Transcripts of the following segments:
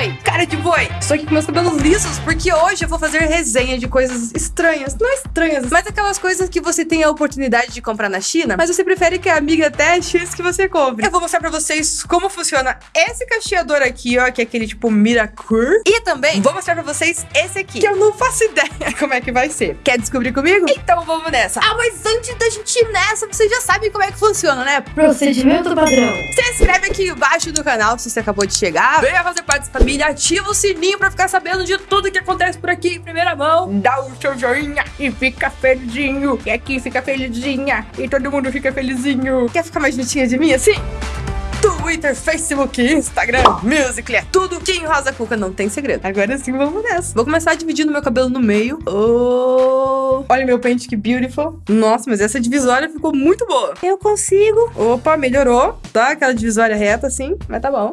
boi! Cara de boi! Estou aqui com meus cabelos lisos porque hoje eu vou fazer resenha de coisas estranhas. Não estranhas, mas aquelas coisas que você tem a oportunidade de comprar na China, mas você prefere que a amiga teste antes que você compre. Eu vou mostrar pra vocês como funciona esse cacheador aqui, ó, que é aquele tipo Miracur. E também vou mostrar pra vocês esse aqui, que eu não faço ideia como é que vai ser. Quer descobrir comigo? Então vamos nessa. Ah, mas antes da gente ir nessa, vocês já sabem como é que funciona, né? Procedimento padrão. Se inscreve aqui embaixo do canal se você acabou de chegar. Venha fazer parte dessa família, ativa o sininho pra ficar sabendo de tudo que acontece por aqui em primeira mão. Dá o seu joinha e fica felizinho. E aqui fica felizinha. E todo mundo fica felizinho. Quer ficar mais juntinha de mim assim? Twitter, Facebook, Instagram, Musical.ly, é tudo que em Rosa Cuca não tem segredo. Agora sim, vamos nessa. Vou começar dividindo meu cabelo no meio. Oh, olha meu pente, que beautiful. Nossa, mas essa divisória ficou muito boa. Eu consigo. Opa, melhorou, tá? Aquela divisória reta assim, mas tá bom.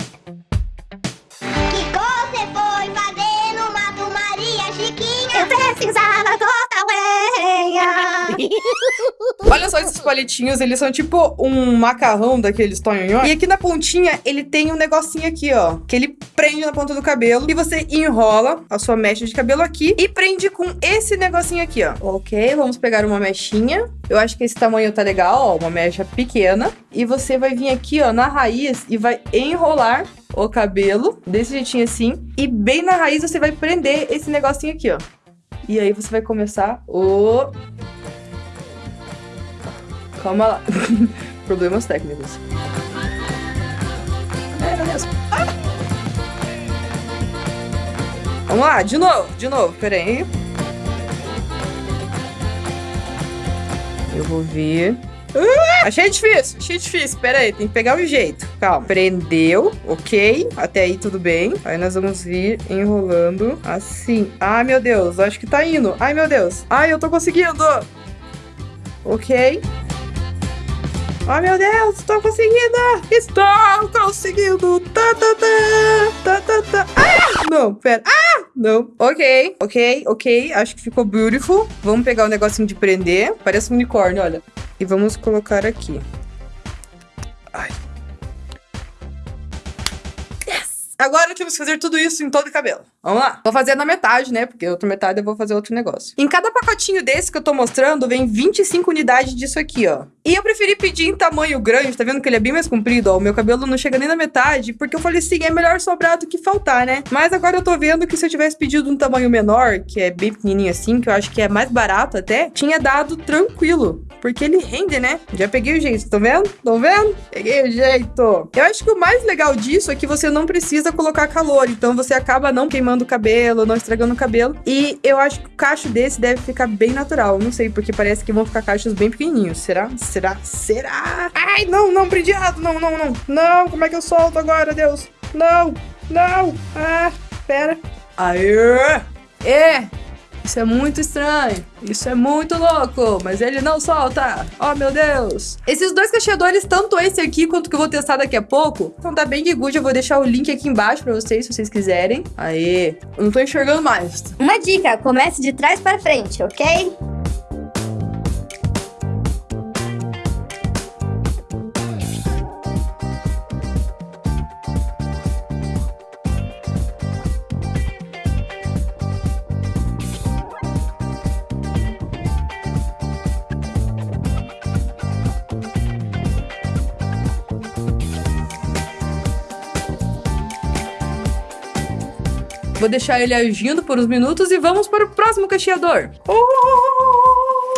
Olha só esses palitinhos, eles são tipo um macarrão daqueles tonhonhó. E aqui na pontinha, ele tem um negocinho aqui, ó, que ele prende na ponta do cabelo e você enrola a sua mecha de cabelo aqui e prende com esse negocinho aqui, ó. Ok, vamos pegar uma mechinha. Eu acho que esse tamanho tá legal, ó, uma mecha pequena. E você vai vir aqui, ó, na raiz e vai enrolar o cabelo desse jeitinho assim. E bem na raiz você vai prender esse negocinho aqui, ó. E aí você vai começar o... Calma lá. Problemas técnicos. É, meu Deus. Ah! Vamos lá, de novo, de novo, peraí. Eu vou ver. Ah, achei difícil, achei difícil. Pera aí, tem que pegar o jeito. Calma. Prendeu, ok. Até aí tudo bem. Aí nós vamos vir enrolando assim. Ai, meu Deus, acho que tá indo. Ai, meu Deus. Ai, eu tô conseguindo. Ok. Ai, meu Deus, estou conseguindo! Estou conseguindo! Tá, tá, tá, tá, tá, tá. Ah! Não, pera. Ah! Não. Ok, ok, ok. Acho que ficou beautiful. Vamos pegar o negocinho de prender. Parece um unicórnio, olha. E vamos colocar aqui. Ai. Yes! Agora temos que fazer tudo isso em todo o cabelo. Vamos lá. Vou fazer na metade, né? Porque outra metade eu vou fazer outro negócio. Em cada pacotinho desse que eu tô mostrando, vem 25 unidades disso aqui, ó. E eu preferi pedir em tamanho grande, tá vendo que ele é bem mais comprido, ó. O meu cabelo não chega nem na metade, porque eu falei assim, é melhor sobrar do que faltar, né? Mas agora eu tô vendo que se eu tivesse pedido um tamanho menor, que é bem pequenininho assim, que eu acho que é mais barato até, tinha dado tranquilo. Porque ele rende, né? Já peguei o jeito, estão vendo? Estão vendo? Peguei o jeito. Eu acho que o mais legal disso é que você não precisa colocar calor, então você acaba não queimando o cabelo, não estragando o cabelo. E eu acho que o cacho desse deve ficar bem natural. Não sei, porque parece que vão ficar cachos bem pequenininhos. Será? Será? Será? Ai, não, não, prendi errado. Não, não, não. Não, como é que eu solto agora, Deus? Não, não. Ah, pera. Aê! É! Isso é muito estranho. Isso é muito louco. Mas ele não solta. Oh, meu Deus. Esses dois cacheadores, tanto esse aqui quanto que eu vou testar daqui a pouco, então tá bem good. Eu vou deixar o link aqui embaixo pra vocês, se vocês quiserem. Aê. Eu não tô enxergando mais. Uma dica, comece de trás para frente, ok? Vou deixar ele agindo por uns minutos e vamos para o próximo cacheador.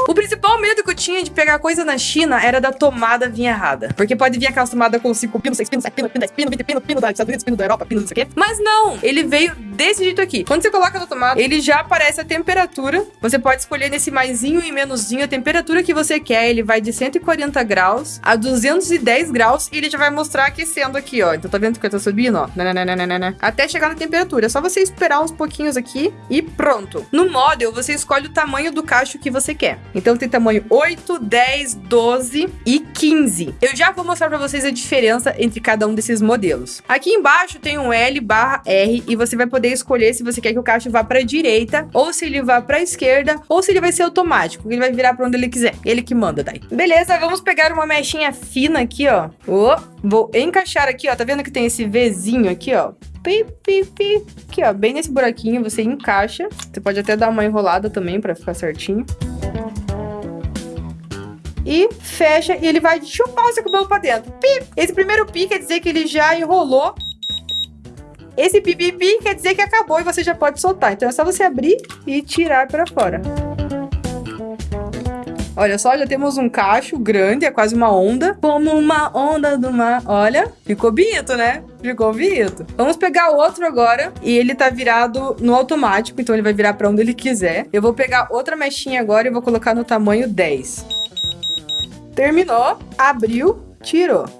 O principal medo que eu tinha de pegar coisa na China era da tomada vir errada. Porque pode vir aquela tomada com 5 pinos, 6 pinos, 7 pinos, 10 pinos, 20 pinos, pino dos Estados Unidos, pino da Europa, pino não sei o quê. Mas não, ele veio desse jeito aqui. Quando você coloca na tomada, ele já aparece a temperatura. Você pode escolher nesse maisinho e menusinho a temperatura que você quer. Ele vai de 140 graus a 210 graus e ele já vai mostrar aquecendo aqui, ó. Então tá vendo que eu tô subindo, ó? Até chegar na temperatura. É só você esperar uns pouquinhos aqui e pronto. No model, você escolhe o tamanho do cacho que você quer. Então tem tamanho 8, 10, 12 e 15. Eu já vou mostrar pra vocês a diferença entre cada um desses modelos. Aqui embaixo tem um L barra R e você vai poder poder escolher se você quer que o cacho vá pra direita, ou se ele vá pra esquerda, ou se ele vai ser automático, ele vai virar pra onde ele quiser. Ele que manda daí. Beleza, vamos pegar uma mechinha fina aqui, ó. Oh, vou encaixar aqui, ó. Tá vendo que tem esse Vzinho aqui, ó? Pi, pi, pi. Aqui, ó, bem nesse buraquinho, você encaixa. Você pode até dar uma enrolada também pra ficar certinho e fecha e ele vai chupar o seu cabelo pra dentro. Pi! Esse primeiro pi quer dizer que ele já enrolou. Esse pipipi quer dizer que acabou e você já pode soltar. Então é só você abrir e tirar para fora. Olha só, já temos um cacho grande, é quase uma onda. Como uma onda do mar. Olha, ficou bonito, né? Ficou bonito. Vamos pegar outro agora. E ele tá virado no automático, então ele vai virar para onde ele quiser. Eu vou pegar outra mechinha agora e vou colocar no tamanho 10. Terminou, abriu, tirou.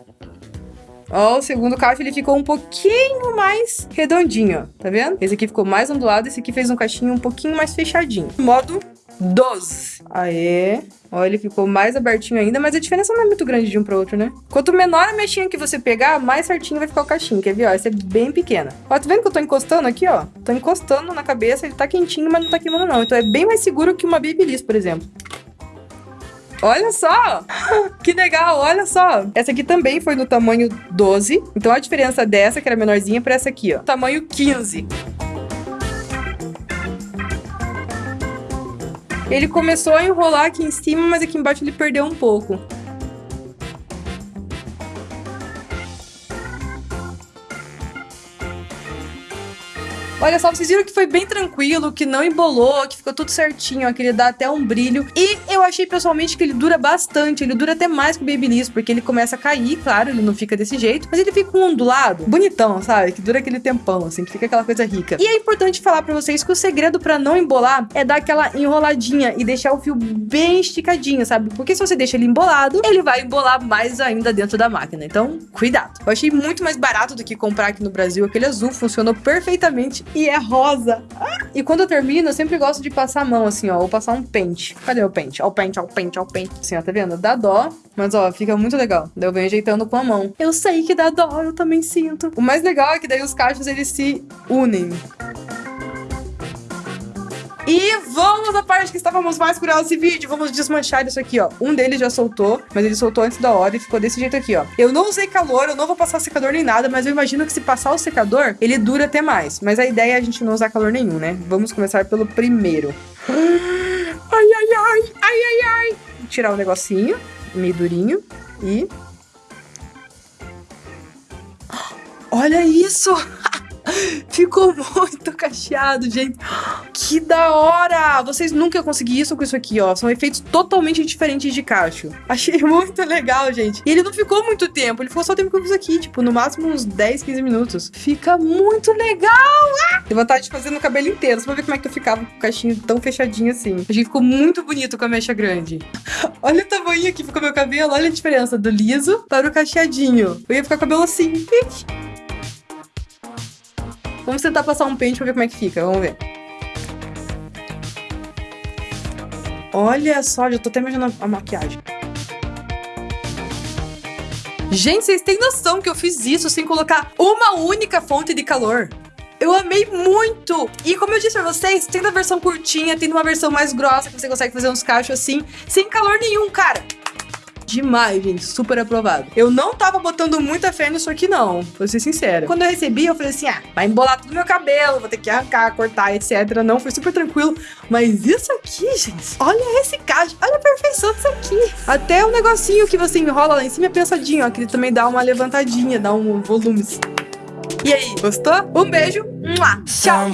Ó, o segundo cacho ele ficou um pouquinho mais redondinho. Tá vendo? Esse aqui ficou mais ondulado, esse aqui fez um cachinho um pouquinho mais fechadinho. Modo 12. Aê. Ó, ele ficou mais abertinho ainda, mas a diferença não é muito grande de um para outro, né? Quanto menor a mexinha que você pegar, mais certinho vai ficar o cachinho. Quer ver? Ó, esse é bem pequena. Ó, tá vendo que eu tô encostando aqui, ó? Tô encostando na cabeça, ele tá quentinho, mas não tá queimando não. Então é bem mais seguro que uma Babyliss, por exemplo. Olha só! Que legal, olha só! Essa aqui também foi no tamanho 12. Então a diferença dessa, que era menorzinha, para essa aqui, ó. Tamanho 15. Ele começou a enrolar aqui em cima, mas aqui embaixo ele perdeu um pouco. Olha só, vocês viram que foi bem tranquilo, que não embolou, que ficou tudo certinho, ó, que ele dá até um brilho. E eu achei pessoalmente que ele dura bastante, ele dura até mais que o Babyliss, porque ele começa a cair, claro, ele não fica desse jeito, mas ele fica um ondulado, bonitão, sabe? Que dura aquele tempão, assim, que fica aquela coisa rica. E é importante falar para vocês que o segredo para não embolar é dar aquela enroladinha e deixar o fio bem esticadinho, sabe? Porque se você deixa ele embolado, ele vai embolar mais ainda dentro da máquina. Então, cuidado. Eu achei muito mais barato do que comprar aqui no Brasil. Aquele azul funcionou perfeitamente e é rosa. E quando eu termino, eu sempre gosto de passar a mão, assim, ó, ou passar um pente. Cadê o pente? Ó, o pente, ó, o pente, ó, o pente. Assim, ó, tá vendo? Dá dó, mas ó, fica muito legal. Daí eu venho ajeitando com a mão. Eu sei que dá dó, eu também sinto. O mais legal é que daí os cachos, eles se unem. E vamos à parte que estávamos mais curiosos desse vídeo. Vamos desmanchar isso aqui, ó. Um deles já soltou, mas ele soltou antes da hora e ficou desse jeito aqui, ó. Eu não usei calor, eu não vou passar secador nem nada, mas eu imagino que se passar o secador, ele dura até mais. Mas a ideia é a gente não usar calor nenhum, né? Vamos começar pelo primeiro. Ai, ai, ai, ai, ai, ai. Tirar o um negocinho, meio durinho, e... Olha isso! Ficou muito cacheado, gente. Que da hora! Vocês nunca iam conseguir isso com isso aqui, ó. São efeitos totalmente diferentes de cacho. Achei muito legal, gente. E ele não ficou muito tempo. Ele ficou só o tempo que eu fiz aqui. Tipo, no máximo uns 10, 15 minutos. Fica muito legal! Ah! Tenho vontade de fazer no cabelo inteiro. Só pra ver como é que eu ficava com o cachinho tão fechadinho assim. Achei que ficou muito bonito com a mecha grande. Olha o tamanho que ficou meu cabelo. Olha a diferença do liso para o cacheadinho. Eu ia ficar com o cabelo assim. Vamos tentar passar um pente pra ver como é que fica. Vamos ver. Olha só, já tô até imaginando a maquiagem. Gente, vocês têm noção que eu fiz isso sem colocar uma única fonte de calor? Eu amei muito! E como eu disse pra vocês, tem na versão curtinha, tem uma versão mais grossa, que você consegue fazer uns cachos assim, sem calor nenhum, cara demais, gente. Super aprovado. Eu não tava botando muita fé nisso aqui, não. Vou ser sincera. Quando eu recebi, eu falei assim: ah, vai embolar tudo meu cabelo, vou ter que arrancar, cortar, etc. Não, foi super tranquilo. Mas isso aqui, gente, olha esse cacho, olha a perfeição disso aqui. Até o negocinho que você enrola lá em cima é pensadinho, ó, que ele também dá uma levantadinha, dá um volume. E aí, gostou? Um beijo, tchau!